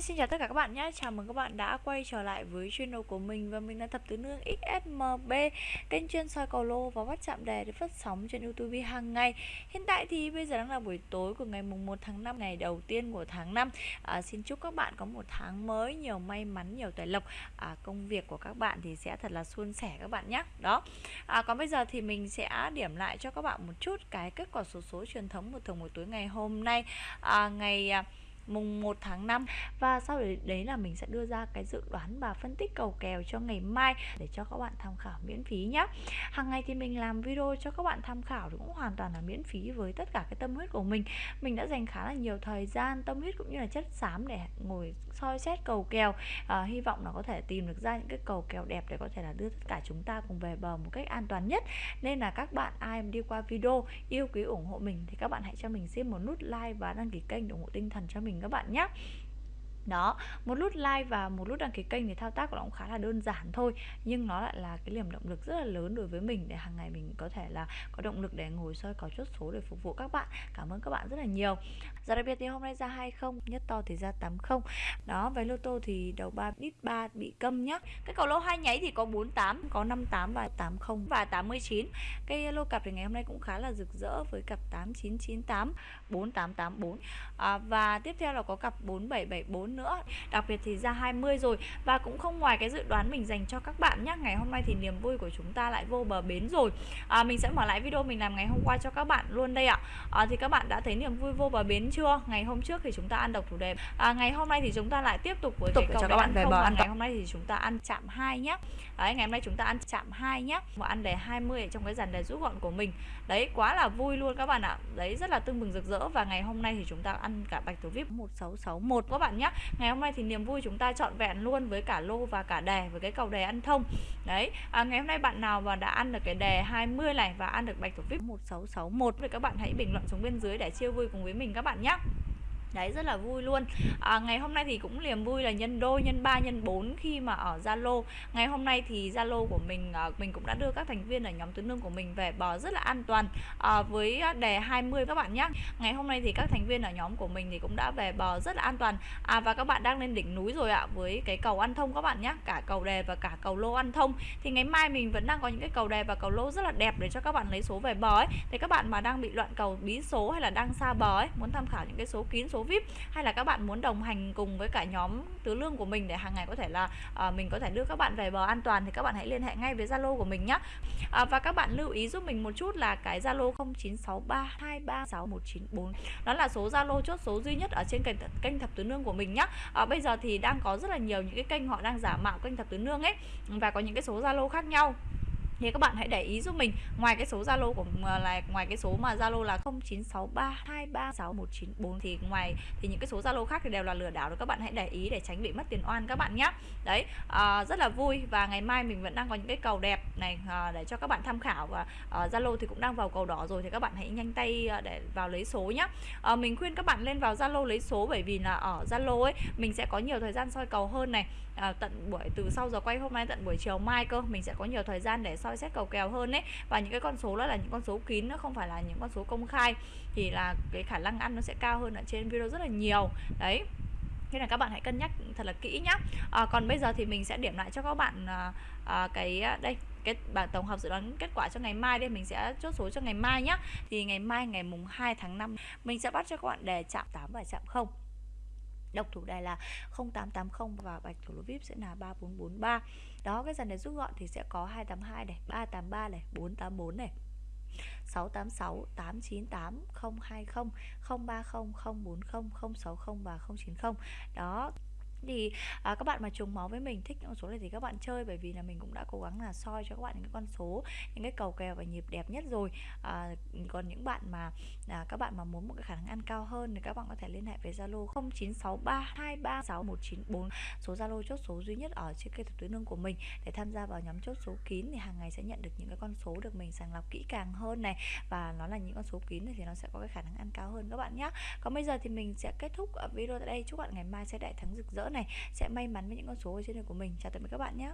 Hi, xin chào tất cả các bạn nhé. Chào mừng các bạn đã quay trở lại với channel của mình Và mình là Thập Tứ Nương XSMB Kênh chuyên soi cầu lô và bắt chạm đề để phát sóng trên YouTube hàng ngày. Hiện tại thì bây giờ đang là buổi tối của ngày mùng 1 tháng 5 Ngày đầu tiên của tháng 5 à, Xin chúc các bạn có một tháng mới Nhiều may mắn, nhiều tài lộc. À, Công việc của các bạn thì sẽ thật là suôn sẻ các bạn nhé. Đó. À, Còn bây giờ thì mình sẽ điểm lại cho các bạn một chút Cái kết quả số số truyền thống một thường buổi tối ngày hôm nay. À, Ngày à, mùng 1 tháng 5 và sau đấy, đấy là mình sẽ đưa ra cái dự đoán và phân tích cầu kèo cho ngày mai để cho các bạn tham khảo miễn phí nhé hàng ngày thì mình làm video cho các bạn tham khảo thì cũng hoàn toàn là miễn phí với tất cả cái tâm huyết của mình. Mình đã dành khá là nhiều thời gian tâm huyết cũng như là chất xám để ngồi soi xét cầu kèo. À, hy vọng là có thể tìm được ra những cái cầu kèo đẹp để có thể là đưa tất cả chúng ta cùng về bờ một cách an toàn nhất. Nên là các bạn ai đi qua video yêu quý ủng hộ mình thì các bạn hãy cho mình xin một nút like và đăng ký kênh để ủng hộ tinh thần cho mình các bạn nhé đó một nút like và một nút đăng ký kênh thì thao tác của nó cũng khá là đơn giản thôi nhưng nó lại là cái niềm động lực rất là lớn đối với mình để hàng ngày mình có thể là có động lực để ngồi soi có chốt số để phục vụ các bạn. Cảm ơn các bạn rất là nhiều. Giờ đặc biệt thì hôm nay ra 20 nhất to thì ra 80 đó với lô tô thì đầu 3 ít 3 bị câm nhá. Cái cầu lô hai nháy thì có 48 có 58 và 80 và 89 cái lô cặp thì ngày hôm nay cũng khá là rực rỡ với cặp 8998 4884 à, và tiếp theo là có cặp 4774 nữa. Đặc biệt thì ra 20 rồi. Và cũng không ngoài cái dự đoán mình dành cho các bạn nhé ngày hôm nay thì niềm vui của chúng ta lại vô bờ bến rồi. À, mình sẽ mở lại video mình làm ngày hôm qua cho các bạn luôn đây ạ. À, thì các bạn đã thấy niềm vui vô bờ bến chưa? Ngày hôm trước thì chúng ta ăn độc thủ đề à, ngày hôm nay thì chúng ta lại tiếp tục với tục cái cầu cho các bạn về bờ ăn ngày hôm nay thì chúng ta ăn chạm hai nhé đấy ngày hôm nay chúng ta ăn chạm hai nhé và ăn đề 20 ở trong cái dàn đề rút gọn của mình. Đấy quá là vui luôn các bạn ạ. Đấy rất là tưng bừng rực rỡ. Và ngày hôm nay thì chúng ta ăn cả bạch thủ vip 1661 các bạn nhé ngày hôm nay thì niềm vui chúng ta trọn vẹn luôn với cả lô và cả đề với cái cầu đề ăn thông. Đấy à, ngày hôm nay bạn nào mà đã ăn được cái đề 20 này và ăn được bạch thủ vip 1661 thì các bạn hãy bình luận xuống bên dưới để chia vui cùng với mình các bạn nhé Đấy rất là vui luôn. À, Ngày hôm nay thì cũng niềm vui là nhân đôi, nhân 3, nhân 4 khi mà ở Zalo. Ngày hôm nay thì Zalo của mình à, Mình cũng đã đưa các thành viên ở nhóm tứ nương của mình về bờ rất là an toàn à, Với à, đề 20 các bạn nhé Ngày hôm nay thì các thành viên ở nhóm của mình thì cũng đã về bờ rất là an toàn. À, Và các bạn đang lên đỉnh núi rồi ạ Với cái cầu ăn thông các bạn nhé Cả cầu đề và cả cầu lô ăn thông. Thì ngày mai mình vẫn đang có những cái cầu đề và cầu lô rất là đẹp Để cho các bạn lấy số về bờ ấy. Thì các bạn mà đang bị loạn cầu bí số hay là đang xa bờ ấy Muốn tham khảo những cái số kín số VIP? Hay là các bạn muốn đồng hành cùng với cả nhóm tứ lương của mình để hàng ngày có thể là à, mình có thể đưa các bạn về bờ an toàn thì các bạn hãy liên hệ ngay với Zalo của mình nhé à, ờ, và các bạn lưu ý giúp mình một chút là cái Zalo 0963236194 đó là số Zalo chốt số duy nhất ở trên kênh kênh thập tứ nương của mình nhé à, ờ, bây giờ thì đang có rất là nhiều những cái kênh họ đang giả mạo kênh thập tứ nương ấy và có những cái số Zalo khác nhau thì các bạn hãy để ý giúp mình. Ngoài cái số Zalo của à, là ngoài cái số mà Zalo là 0963236194 thì ngoài thì những cái số Zalo khác thì đều là lừa đảo rồi các bạn hãy để ý để tránh bị mất tiền oan các bạn nhé đấy à, rất là vui và ngày mai mình vẫn đang có những cái cầu đẹp này à, để cho các bạn tham khảo và à, Zalo thì cũng đang vào cầu đỏ rồi thì các bạn hãy nhanh tay à, để vào lấy số nhé à, mình khuyên các bạn lên vào Zalo lấy số bởi vì là ở Zalo ấy mình sẽ có nhiều thời gian soi cầu hơn này. À, tận buổi từ sau giờ quay hôm nay tận buổi chiều mai cơ mình sẽ có nhiều thời gian để soi xét cầu kèo hơn đấy và những cái con số đó là những con số kín nó không phải là những con số công khai. Thì là cái khả năng ăn nó sẽ cao hơn ở trên video rất là nhiều. Đấy. Thế là các bạn hãy cân nhắc thật là kỹ nhá. À, còn bây giờ thì mình sẽ điểm lại cho các bạn à, à, cái à, đây cái bảng tổng hợp dự đoán kết quả cho ngày mai đây. Mình sẽ chốt số cho ngày mai nhá. Thì ngày mai ngày mùng 2 tháng 5 mình sẽ bắt cho các bạn đề chạm 8 và chạm 0 độc thủ đề là 0880 và bạch thủ lô vip sẽ là 3443 đó, cái dàn này rút gọn thì sẽ có 282 này 383 này 484 này 686 898 020 030 040 060 và 090 đó thì à, các bạn mà trùng máu với mình thích những con số này thì các bạn chơi bởi vì là mình cũng đã cố gắng là soi cho các bạn những cái con số những cái cầu kèo và nhịp đẹp nhất rồi. À, còn những bạn mà à, các bạn mà muốn một cái khả năng ăn cao hơn thì các bạn có thể liên hệ với Zalo 0963236194 số Zalo chốt số duy nhất ở trên kênh thực tứ nương của mình. Để tham gia vào nhóm chốt số kín thì hàng ngày sẽ nhận được những cái con số được mình sàng lọc kỹ càng hơn này. Và nó là những con số kín thì nó sẽ có cái khả năng ăn cao hơn các bạn nhé còn bây giờ thì mình sẽ kết thúc à, video tại đây. Chúc bạn ngày mai sẽ đại thắng rực rỡ này, sẽ may mắn với những con số ở trên đời của mình. Chào tạm biệt các bạn nhé.